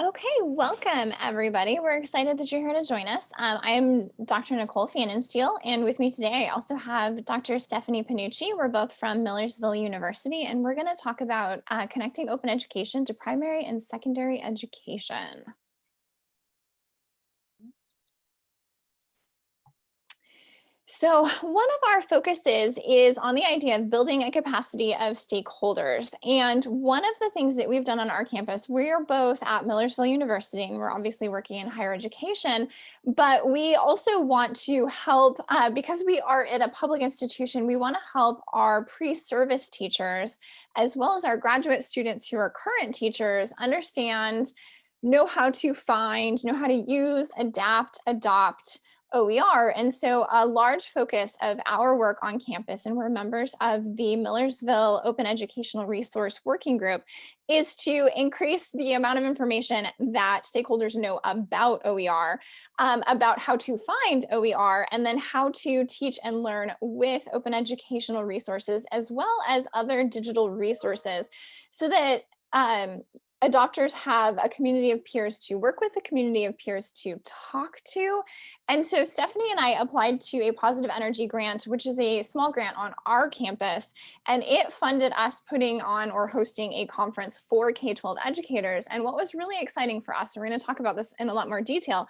Okay, welcome everybody. We're excited that you're here to join us. Um, I'm Dr. Nicole Pfannenstiel, and with me today I also have Dr. Stephanie Panucci. We're both from Millersville University, and we're going to talk about uh, connecting open education to primary and secondary education. So one of our focuses is on the idea of building a capacity of stakeholders. And one of the things that we've done on our campus, we're both at Millersville University and we're obviously working in higher education, but we also want to help, uh, because we are at a public institution, we wanna help our pre-service teachers, as well as our graduate students who are current teachers, understand, know how to find, know how to use, adapt, adopt, OER. And so a large focus of our work on campus, and we're members of the Millersville Open Educational Resource Working Group, is to increase the amount of information that stakeholders know about OER, um, about how to find OER, and then how to teach and learn with open educational resources, as well as other digital resources, so that um, adopters have a community of peers to work with, a community of peers to talk to. And so Stephanie and I applied to a positive energy grant, which is a small grant on our campus, and it funded us putting on or hosting a conference for K-12 educators. And what was really exciting for us, and we're gonna talk about this in a lot more detail,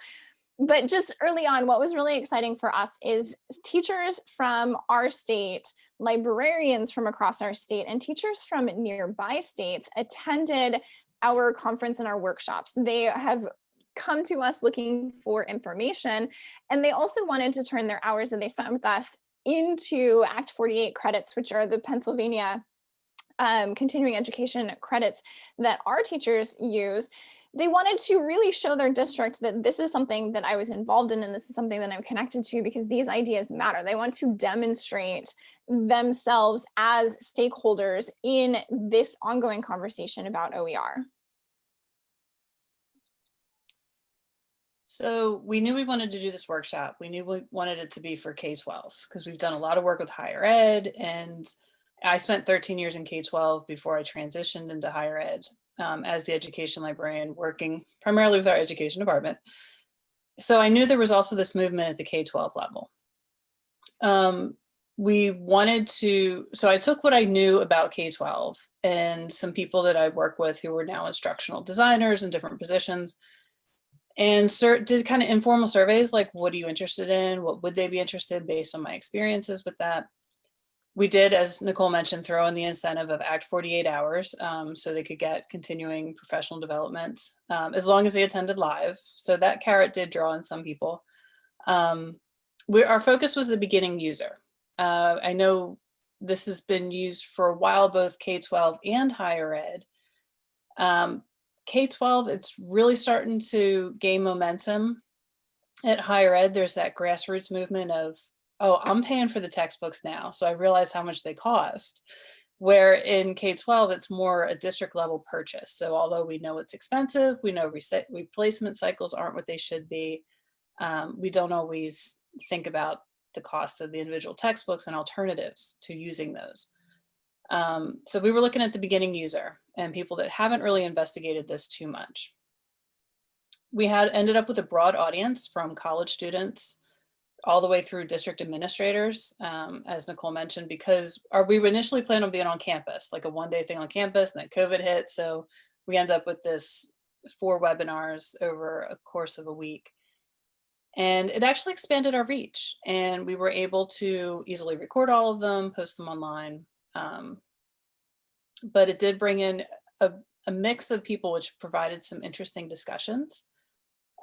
but just early on, what was really exciting for us is teachers from our state, librarians from across our state, and teachers from nearby states attended our conference and our workshops. They have come to us looking for information and they also wanted to turn their hours that they spent with us into Act 48 credits, which are the Pennsylvania um, continuing education credits that our teachers use they wanted to really show their district that this is something that I was involved in and this is something that I'm connected to because these ideas matter. They want to demonstrate themselves as stakeholders in this ongoing conversation about OER. So we knew we wanted to do this workshop. We knew we wanted it to be for K-12 because we've done a lot of work with higher ed and I spent 13 years in K-12 before I transitioned into higher ed um, as the education librarian working primarily with our education department. So I knew there was also this movement at the K-12 level. Um, we wanted to, so I took what I knew about K-12 and some people that I work with who were now instructional designers in different positions and did kind of informal surveys like what are you interested in? What would they be interested in based on my experiences with that? We did as nicole mentioned throw in the incentive of act 48 hours um, so they could get continuing professional development um, as long as they attended live. So that carrot did draw in some people. Um, we, our focus was the beginning user. Uh, i know this has been used for a while both k-12 and higher ed. Um, K-12, it's really starting to gain momentum. At higher ed, there's that grassroots movement of, oh, I'm paying for the textbooks now, so I realize how much they cost. Where in K-12, it's more a district level purchase. So although we know it's expensive, we know replacement cycles aren't what they should be, um, we don't always think about the cost of the individual textbooks and alternatives to using those. Um, so we were looking at the beginning user and people that haven't really investigated this too much. We had ended up with a broad audience from college students all the way through district administrators, um, as Nicole mentioned, because our, we initially planned on being on campus, like a one day thing on campus, and then COVID hit. So we end up with this four webinars over a course of a week. And it actually expanded our reach and we were able to easily record all of them, post them online, um, but it did bring in a, a, mix of people which provided some interesting discussions.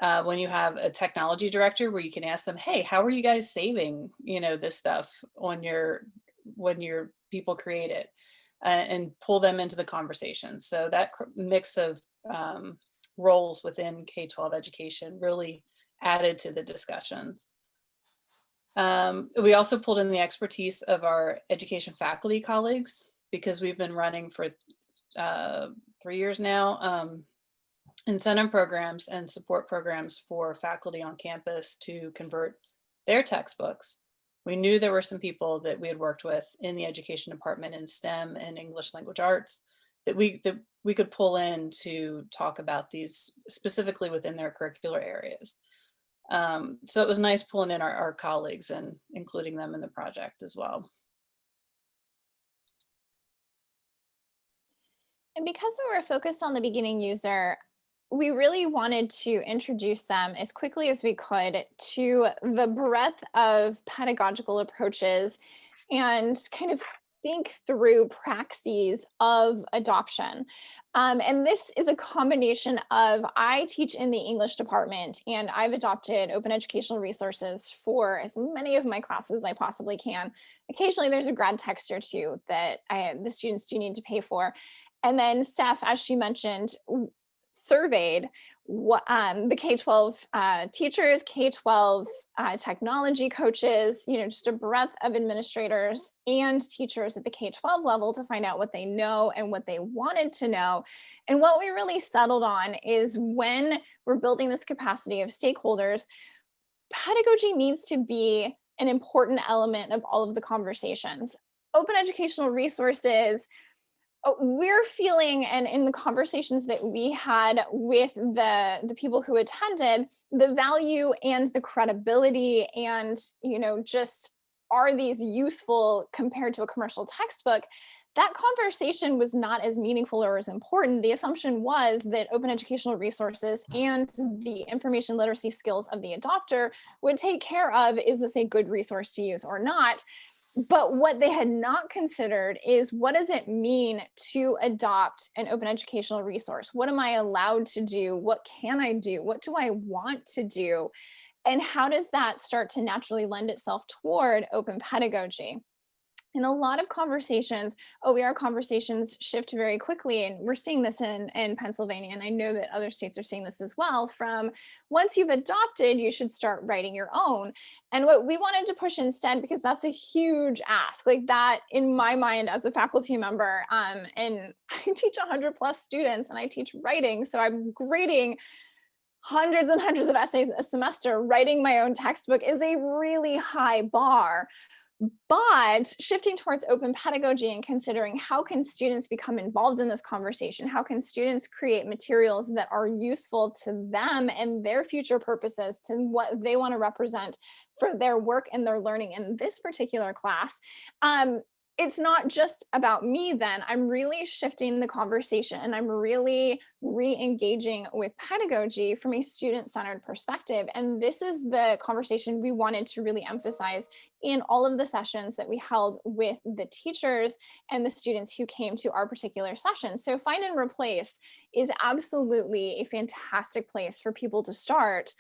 Uh, when you have a technology director where you can ask them, hey, how are you guys saving, you know, this stuff on your, when your people create it uh, and pull them into the conversation. So that mix of um, roles within K-12 education really added to the discussions. Um, we also pulled in the expertise of our education faculty colleagues because we've been running for uh, three years now, um, incentive programs and support programs for faculty on campus to convert their textbooks. We knew there were some people that we had worked with in the education department in STEM and English language arts that we that we could pull in to talk about these specifically within their curricular areas. Um, so it was nice pulling in our, our colleagues and including them in the project as well. And because we were focused on the beginning user, we really wanted to introduce them as quickly as we could to the breadth of pedagogical approaches and kind of think through praxis of adoption. Um, and this is a combination of, I teach in the English department and I've adopted open educational resources for as many of my classes as I possibly can. Occasionally there's a grad text or two that I, the students do need to pay for. And then Steph, as she mentioned, surveyed what um, the K-12 uh, teachers, K-12 uh, technology coaches, you know, just a breadth of administrators and teachers at the K-12 level to find out what they know and what they wanted to know. And what we really settled on is when we're building this capacity of stakeholders, pedagogy needs to be an important element of all of the conversations. Open educational resources, Oh, we're feeling and in the conversations that we had with the the people who attended the value and the credibility and you know just are these useful compared to a commercial textbook that conversation was not as meaningful or as important. The assumption was that open educational resources mm-hmm. and the information literacy skills of the adopter would take care of is this a good resource to use or not but what they had not considered is what does it mean to adopt an open educational resource? What am I allowed to do? What can I do? What do I want to do? And how does that start to naturally lend itself toward open pedagogy? In a lot of conversations, OER conversations shift very quickly. And we're seeing this in, in Pennsylvania. And I know that other states are seeing this as well from once you've adopted, you should start writing your own. And what we wanted to push instead, because that's a huge ask like that in my mind as a faculty member. Um, and I teach 100 plus students and I teach writing. So I'm grading hundreds and hundreds of essays a semester, writing my own textbook is a really high bar. But shifting towards open pedagogy and considering how can students become involved in this conversation? How can students create materials that are useful to them and their future purposes to what they want to represent for their work and their learning in this particular class? Um, it's not just about me then i'm really shifting the conversation and i'm really re-engaging with pedagogy from a student-centered perspective and this is the conversation we wanted to really emphasize in all of the sessions that we held with the teachers and the students who came to our particular session. So find and replace is absolutely a fantastic place for people to start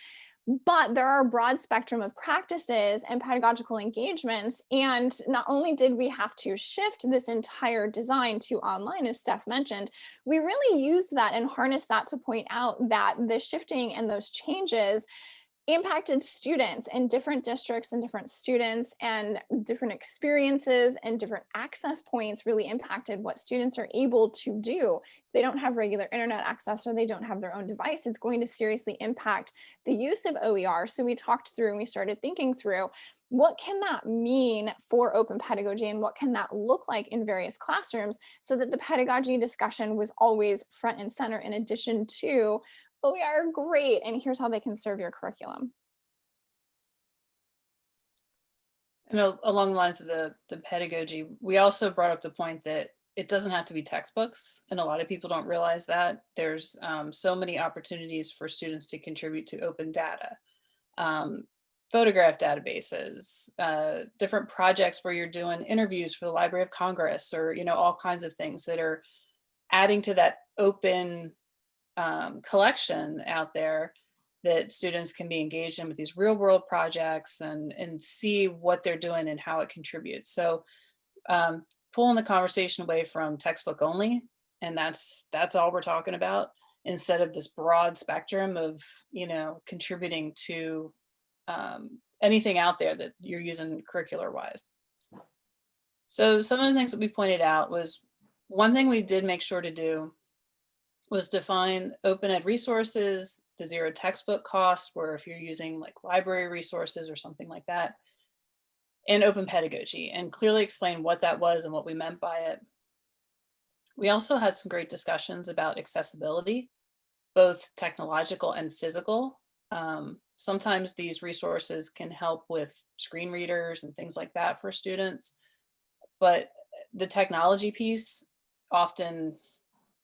but there are a broad spectrum of practices and pedagogical engagements. And not only did we have to shift this entire design to online, as Steph mentioned, we really used that and harnessed that to point out that the shifting and those changes impacted students in different districts and different students and different experiences and different access points really impacted what students are able to do. If they don't have regular internet access or they don't have their own device, it's going to seriously impact the use of OER. So we talked through and we started thinking through what can that mean for open pedagogy and what can that look like in various classrooms so that the pedagogy discussion was always front and center in addition to we are great and here's how they can serve your curriculum. And along the lines of the, the pedagogy, we also brought up the point that it doesn't have to be textbooks. And a lot of people don't realize that there's um, so many opportunities for students to contribute to open data, um, photograph databases, uh, different projects where you're doing interviews for the Library of Congress or, you know, all kinds of things that are adding to that open um, collection out there that students can be engaged in with these real world projects and, and see what they're doing and how it contributes. So um, pulling the conversation away from textbook only, and that's that's all we're talking about, instead of this broad spectrum of, you know, contributing to um, anything out there that you're using curricular wise. So some of the things that we pointed out was one thing we did make sure to do was define open ed resources, the zero textbook cost, where if you're using like library resources or something like that, and open pedagogy, and clearly explain what that was and what we meant by it. We also had some great discussions about accessibility, both technological and physical. Um, sometimes these resources can help with screen readers and things like that for students. But the technology piece often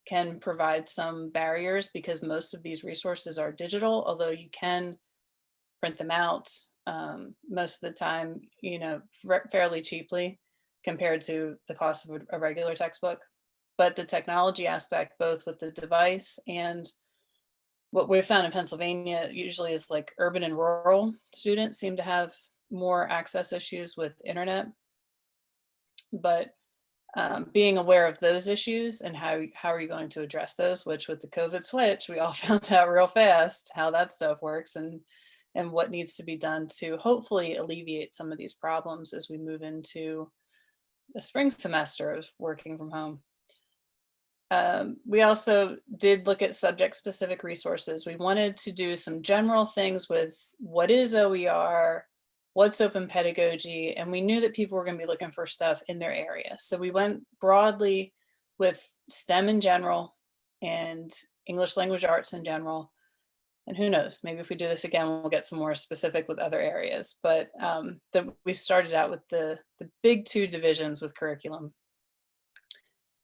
can provide some barriers because most of these resources are digital, although you can print them out um, most of the time, you know, fairly cheaply compared to the cost of a, a regular textbook. But the technology aspect, both with the device and what we've found in Pennsylvania usually is like urban and rural students seem to have more access issues with internet. But um, being aware of those issues and how, how are you going to address those, which with the COVID switch, we all found out real fast how that stuff works and, and what needs to be done to hopefully alleviate some of these problems as we move into the spring semester of working from home. Um, we also did look at subject specific resources. We wanted to do some general things with what is OER, what's open pedagogy, and we knew that people were gonna be looking for stuff in their area. So we went broadly with STEM in general and English language arts in general. And who knows, maybe if we do this again, we'll get some more specific with other areas. But um, we started out with the, the big two divisions with curriculum.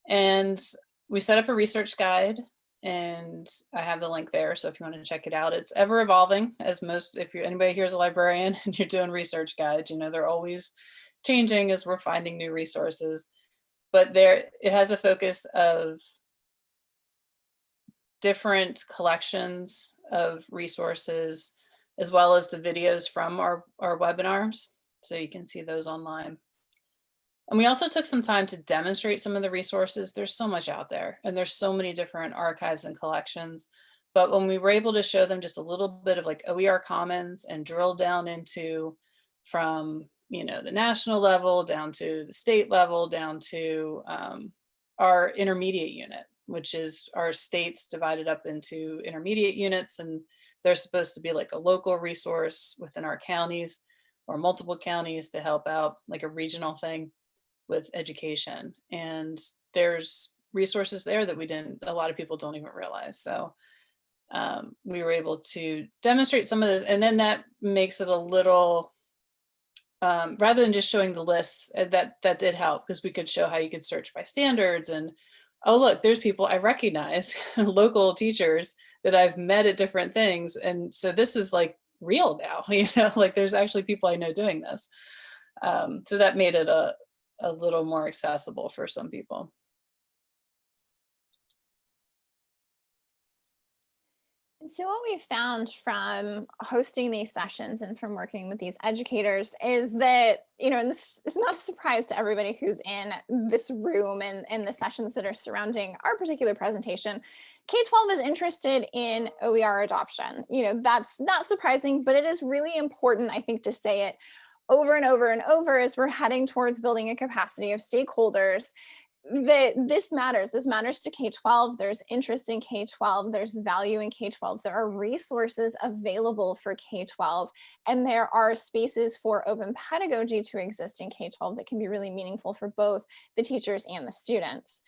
And we set up a research guide and I have the link there. So if you want to check it out, it's ever evolving as most, if you're anybody here's a librarian and you're doing research guides, you know, they're always changing as we're finding new resources. But there, it has a focus of different collections of resources, as well as the videos from our, our webinars. So you can see those online. And we also took some time to demonstrate some of the resources. There's so much out there and there's so many different archives and collections. But when we were able to show them just a little bit of like OER commons and drill down into from, you know, the national level down to the state level, down to um, our intermediate unit, which is our states divided up into intermediate units. And they're supposed to be like a local resource within our counties or multiple counties to help out like a regional thing with education. And there's resources there that we didn't, a lot of people don't even realize. So um, we were able to demonstrate some of this and then that makes it a little, um, rather than just showing the lists uh, that that did help because we could show how you could search by standards and oh look there's people I recognize local teachers that I've met at different things and so this is like real now you know like there's actually people I know doing this um, so that made it a, a little more accessible for some people. And so what we found from hosting these sessions and from working with these educators is that, you know, and this is not a surprise to everybody who's in this room and, and the sessions that are surrounding our particular presentation, K-12 is interested in OER adoption. You know, that's not surprising, but it is really important, I think, to say it over and over and over as we're heading towards building a capacity of stakeholders that this matters. This matters to K-12. There's interest in K-12. There's value in K-12. There are resources available for K-12. And there are spaces for open pedagogy to exist in K-12 that can be really meaningful for both the teachers and the students.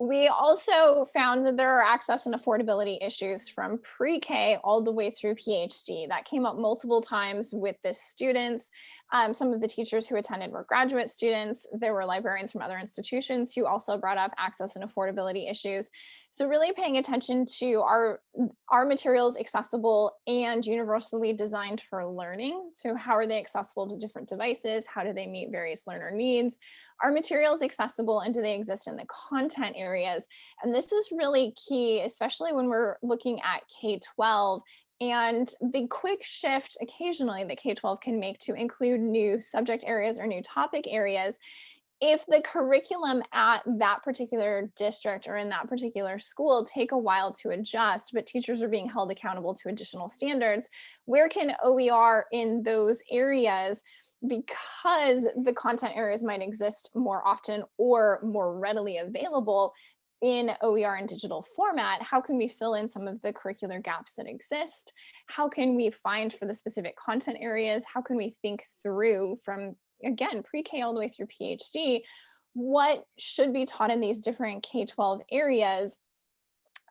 We also found that there are access and affordability issues from pre-K all the way through PhD. That came up multiple times with the students. Um, some of the teachers who attended were graduate students. There were librarians from other institutions who also brought up access and affordability issues. So really paying attention to are, are materials accessible and universally designed for learning? So how are they accessible to different devices? How do they meet various learner needs? Are materials accessible and do they exist in the content areas? And this is really key, especially when we're looking at K-12 and the quick shift occasionally that K-12 can make to include new subject areas or new topic areas if the curriculum at that particular district or in that particular school take a while to adjust, but teachers are being held accountable to additional standards, where can OER in those areas because the content areas might exist more often or more readily available in OER and digital format, how can we fill in some of the curricular gaps that exist? How can we find for the specific content areas? How can we think through from, again, pre-K all the way through PhD, what should be taught in these different K-12 areas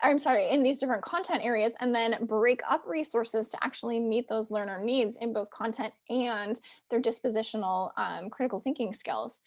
I'm sorry, in these different content areas and then break up resources to actually meet those learner needs in both content and their dispositional um, critical thinking skills.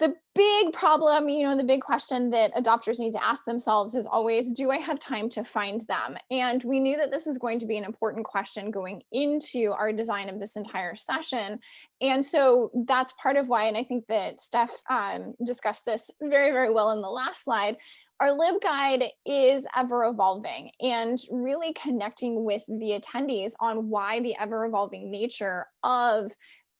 The big problem, you know, the big question that adopters need to ask themselves is always, do I have time to find them? And we knew that this was going to be an important question going into our design of this entire session. And so that's part of why, and I think that Steph um, discussed this very, very well in the last slide, our LibGuide is ever evolving and really connecting with the attendees on why the ever evolving nature of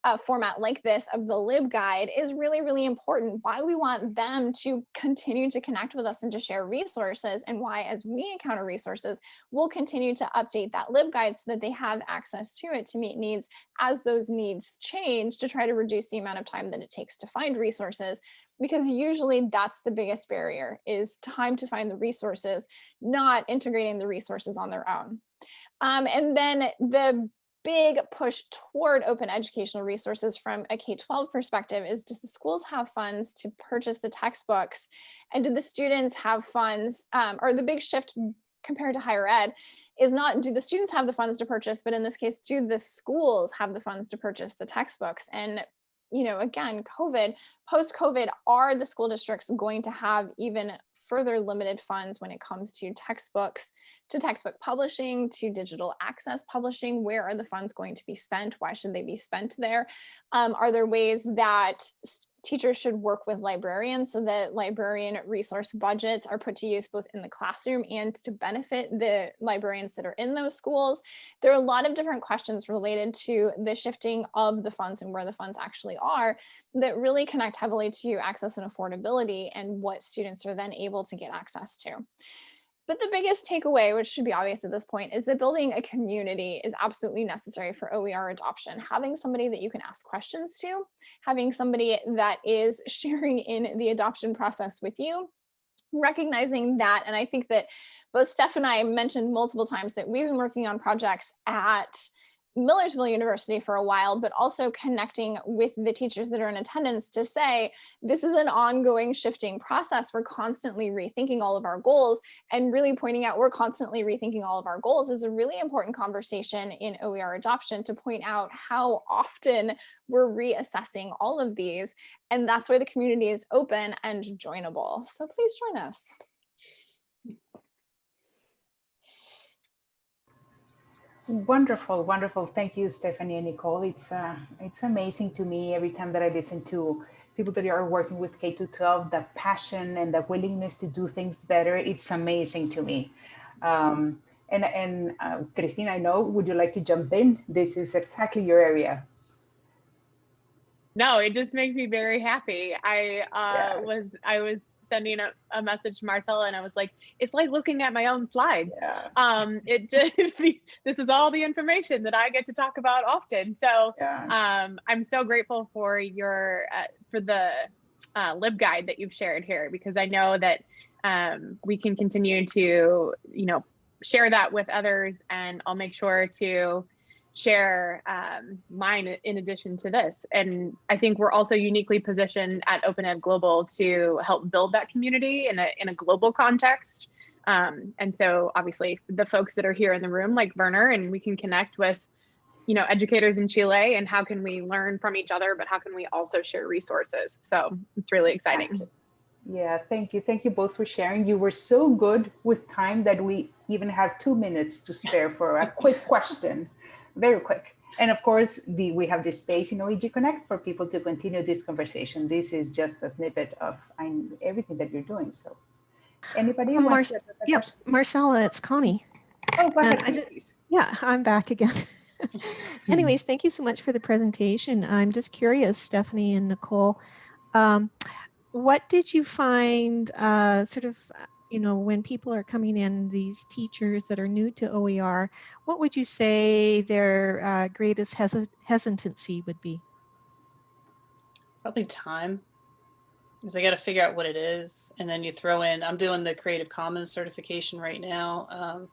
a format like this of the LibGuide is really, really important, why we want them to continue to connect with us and to share resources and why as we encounter resources, we'll continue to update that LibGuide so that they have access to it to meet needs as those needs change to try to reduce the amount of time that it takes to find resources because usually that's the biggest barrier is time to find the resources, not integrating the resources on their own. Um, and then the big push toward open educational resources from a K-12 perspective is does the schools have funds to purchase the textbooks? And do the students have funds um, or the big shift compared to higher ed is not do the students have the funds to purchase but in this case do the schools have the funds to purchase the textbooks? And you know, again, COVID, post-COVID, are the school districts going to have even further limited funds when it comes to textbooks, to textbook publishing, to digital access publishing? Where are the funds going to be spent? Why should they be spent there? Um, are there ways that teachers should work with librarians so that librarian resource budgets are put to use both in the classroom and to benefit the librarians that are in those schools. There are a lot of different questions related to the shifting of the funds and where the funds actually are that really connect heavily to access and affordability and what students are then able to get access to. But the biggest takeaway, which should be obvious at this point, is that building a community is absolutely necessary for OER adoption. Having somebody that you can ask questions to, having somebody that is sharing in the adoption process with you, recognizing that, and I think that both Steph and I mentioned multiple times that we've been working on projects at Millersville University for a while, but also connecting with the teachers that are in attendance to say, this is an ongoing shifting process. We're constantly rethinking all of our goals and really pointing out we're constantly rethinking all of our goals is a really important conversation in OER adoption to point out how often we're reassessing all of these. And that's why the community is open and joinable. So please join us. Wonderful, wonderful. Thank you, Stephanie and Nicole. It's uh, it's amazing to me every time that I listen to people that are working with K to 12, the passion and the willingness to do things better. It's amazing to me. Um, and and uh, Christine, I know, would you like to jump in? This is exactly your area. No, it just makes me very happy. I uh, yeah. was I was sending a, a, message to Marcella and I was like, it's like looking at my own slide. Yeah. Um, it just, this is all the information that I get to talk about often. So yeah. um, I'm so grateful for your, uh, for the uh, LibGuide that you've shared here, because I know that um, we can continue to, you know, share that with others and I'll make sure to share um, mine in addition to this. And I think we're also uniquely positioned at Open Ed Global to help build that community in a, in a global context. Um, and so obviously the folks that are here in the room like Werner and we can connect with you know educators in Chile and how can we learn from each other, but how can we also share resources? So it's really exciting. Yeah, thank you. Thank you both for sharing. You were so good with time that we even have two minutes to spare for a quick question very quick. And of course, the, we have this space in OEG Connect for people to continue this conversation. This is just a snippet of I'm, everything that you're doing. So anybody Mar Yep, Marcella, it's Connie. Oh, go ahead, just, Yeah, I'm back again. Anyways, thank you so much for the presentation. I'm just curious, Stephanie and Nicole, um, what did you find uh, sort of you know, when people are coming in, these teachers that are new to OER, what would you say their uh, greatest hes hesitancy would be? Probably time. Because they got to figure out what it is. And then you throw in, I'm doing the Creative Commons certification right now. Um,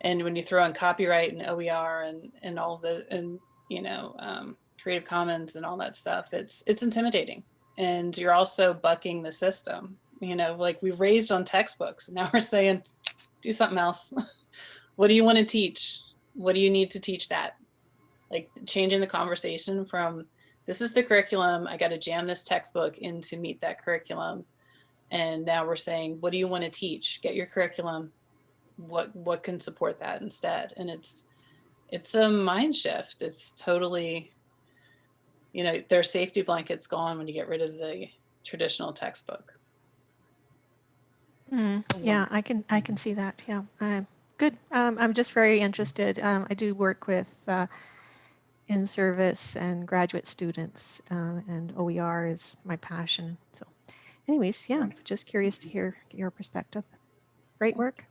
and when you throw in copyright and OER and, and all the, and, you know, um, Creative Commons and all that stuff, it's, it's intimidating and you're also bucking the system. You know, like we raised on textbooks. Now we're saying, do something else. what do you want to teach? What do you need to teach that? Like changing the conversation from this is the curriculum. I got to jam this textbook in to meet that curriculum. And now we're saying, what do you want to teach? Get your curriculum. What what can support that instead? And it's it's a mind shift. It's totally, you know, their safety blankets gone when you get rid of the traditional textbook. Mm, yeah, I can I can see that. Yeah, uh, good. Um, I'm just very interested. Um, I do work with uh, in service and graduate students, uh, and OER is my passion. So, anyways, yeah, just curious to hear your perspective. Great work.